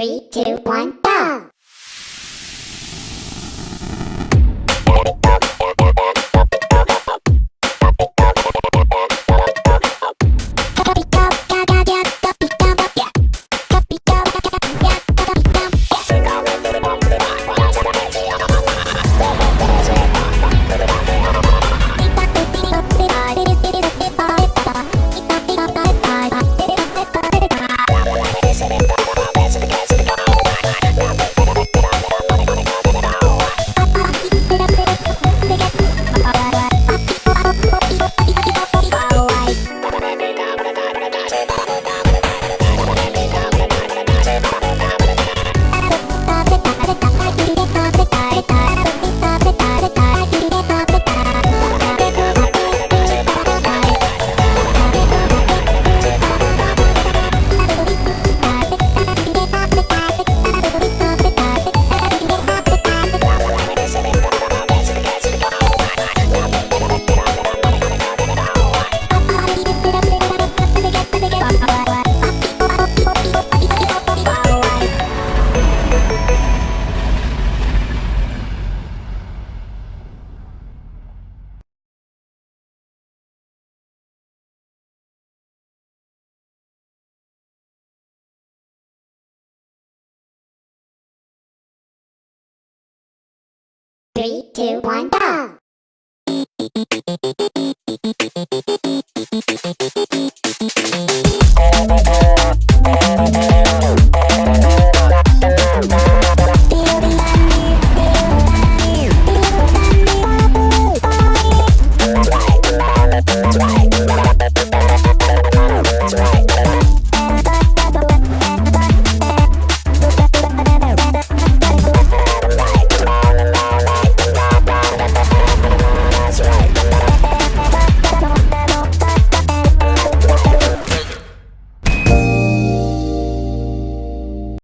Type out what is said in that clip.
Three, two, one, go! Three, two, one, go!